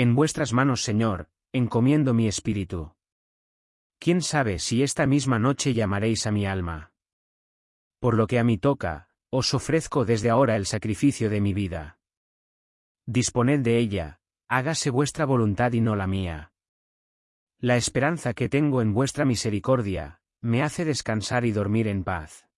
En vuestras manos, Señor, encomiendo mi espíritu. ¿Quién sabe si esta misma noche llamaréis a mi alma? Por lo que a mí toca, os ofrezco desde ahora el sacrificio de mi vida. Disponed de ella, hágase vuestra voluntad y no la mía. La esperanza que tengo en vuestra misericordia, me hace descansar y dormir en paz.